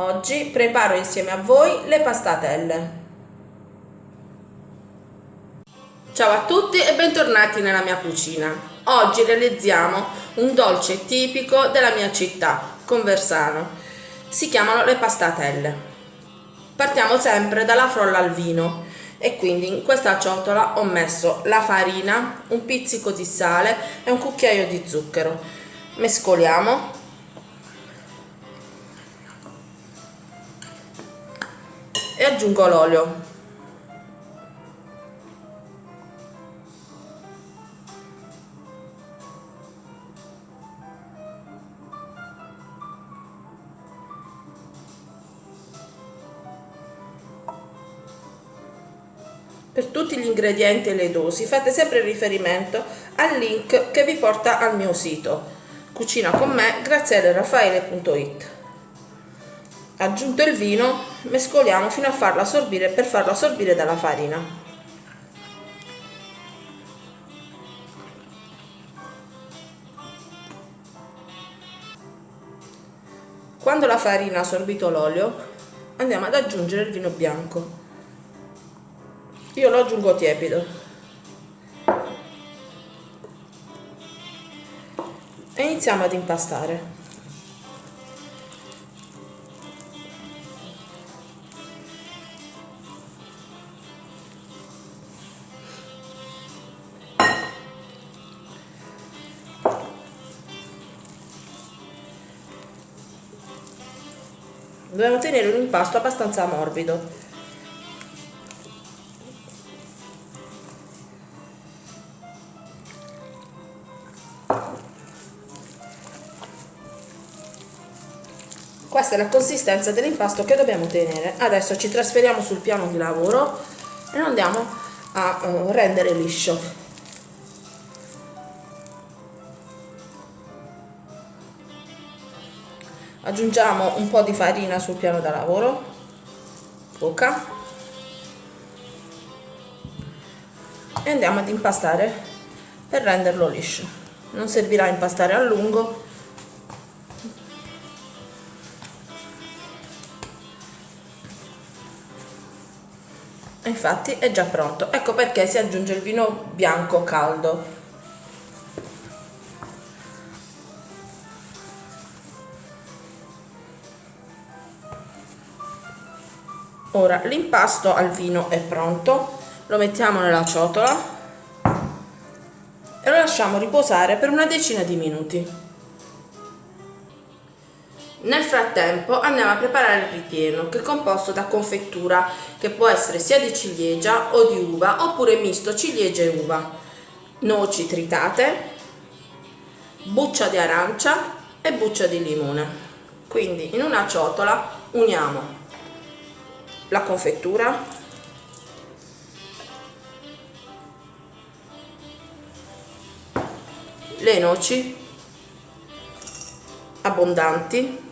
Oggi preparo insieme a voi le pastatelle. Ciao a tutti e bentornati nella mia cucina. Oggi realizziamo un dolce tipico della mia città, Conversano. Si chiamano le pastatelle. Partiamo sempre dalla frolla al vino e quindi in questa ciotola ho messo la farina, un pizzico di sale e un cucchiaio di zucchero. Mescoliamo e aggiungo l'olio. Per tutti gli ingredienti e le dosi fate sempre riferimento al link che vi porta al mio sito. Cucina con me grazielleraffaele.it aggiunto il vino mescoliamo fino a farlo assorbire per farlo assorbire dalla farina. Quando la farina ha assorbito l'olio andiamo ad aggiungere il vino bianco. Io lo aggiungo tiepido. E iniziamo ad impastare dobbiamo tenere un impasto abbastanza morbido. Questa è la consistenza dell'impasto che dobbiamo tenere. Adesso ci trasferiamo sul piano di lavoro e andiamo a uh, rendere liscio aggiungiamo un po' di farina sul piano da lavoro. Poca. E andiamo ad impastare per renderlo liscio. Non servirà impastare a lungo. Infatti è già pronto. Ecco perché si aggiunge il vino bianco caldo ora l'impasto al vino è pronto. Lo mettiamo nella ciotola e lo lasciamo riposare per una decina di minuti. Nel frattempo andiamo a preparare il ripieno che è composto da confettura che può essere sia di ciliegia o di uva oppure misto ciliegia e uva. Noci tritate buccia di arancia e buccia di limone. Quindi in una ciotola uniamo la confettura. Le noci. Abbondanti.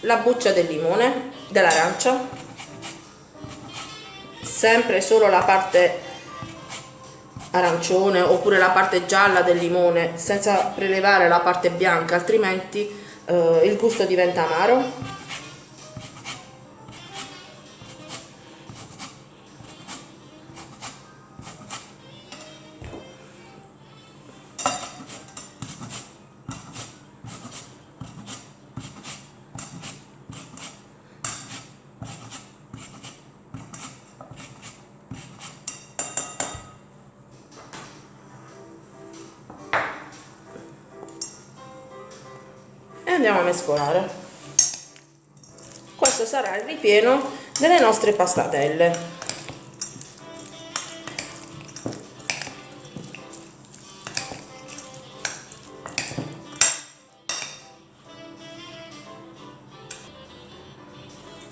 La buccia del limone dell'arancia. Sempre solo la parte arancione oppure la parte gialla del limone senza prelevare la parte bianca altrimenti eh, il gusto diventa amaro andiamo a mescolare. Questo sarà il ripieno delle nostre pastatelle.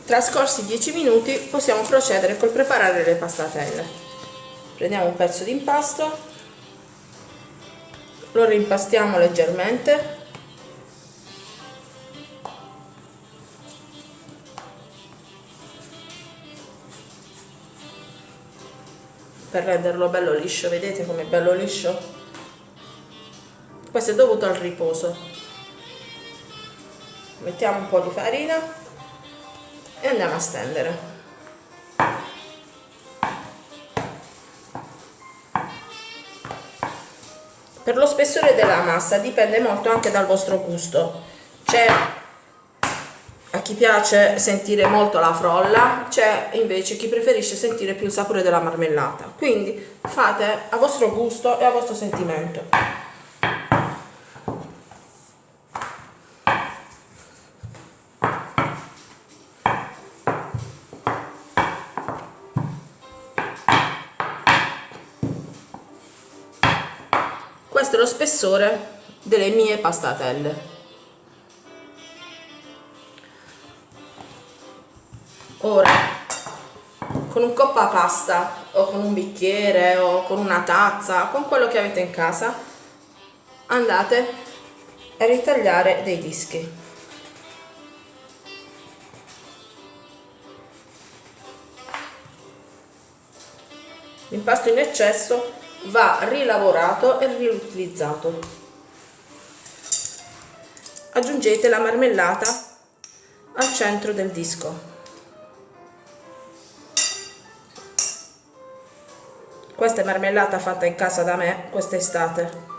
Trascorsi 10 minuti possiamo procedere col preparare le pastatelle. Prendiamo un pezzo di impasto lo rimpastiamo leggermente per renderlo bello liscio vedete com'è bello liscio? Questo è dovuto al riposo. Mettiamo un po' di farina e andiamo a stendere. Per lo spessore della massa dipende molto anche dal vostro gusto. C'è chi piace sentire molto la frolla c'è invece chi preferisce sentire più il sapore della marmellata. Quindi fate a vostro gusto e a vostro sentimento. Questo è lo spessore delle mie pastatelle ora con un coppa pasta o con un bicchiere o con una tazza con quello che avete in casa andate a ritagliare dei dischi l'impasto in eccesso va rilavorato e riutilizzato. Aggiungete la marmellata al centro del disco. Questa è marmellata fatta in casa da me quest'estate.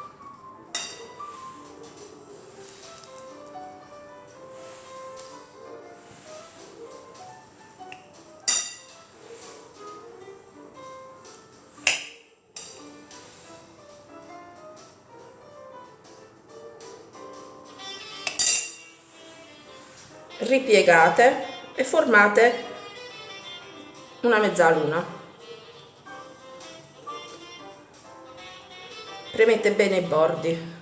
ripiegate e formate una mezzaluna premete bene i bordi.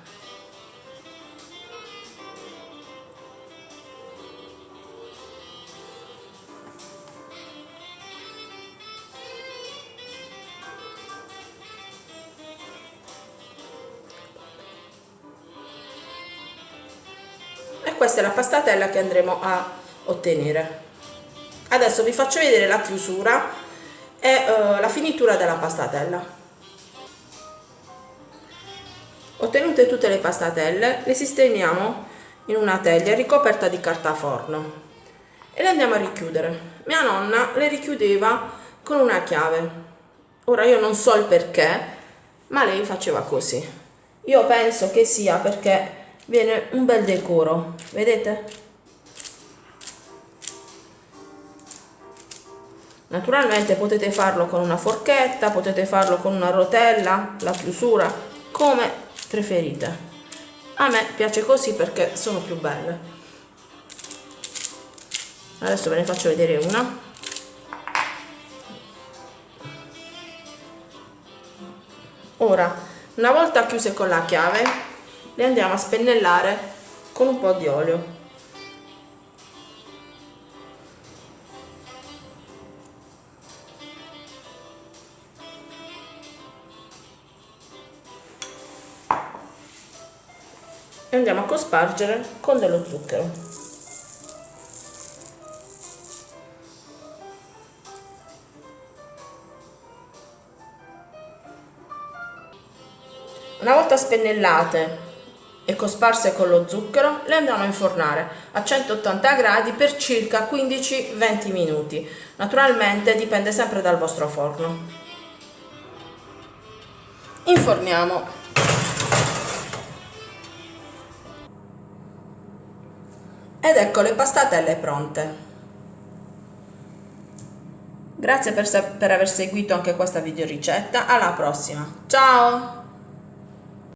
Questa è la pastatella che andremo a ottenere. Adesso vi faccio vedere la chiusura e uh, la finitura della pastatella ottenute tutte le pastatelle le sistemiamo in una teglia ricoperta di carta forno e le andiamo a richiudere. Mia nonna le richiudeva con una chiave. Ora io non so il perché ma lei faceva così. Io penso che sia perché viene un bel decoro vedete? Naturalmente potete farlo con una forchetta potete farlo con una rotella la chiusura come preferite. A me piace così perché sono più belle. Adesso ve ne faccio vedere una. Ora una volta chiuse con la chiave le andiamo a spennellare con un po' di olio e andiamo a cospargere con dello zucchero. Una volta spennellate e cosparse con lo zucchero le andiamo a infornare a 180 gradi per circa 15-20 minuti. Naturalmente dipende sempre dal vostro forno. Inforniamo ed ecco le pastatelle pronte. Grazie per, per aver seguito anche questa video ricetta alla prossima. Ciao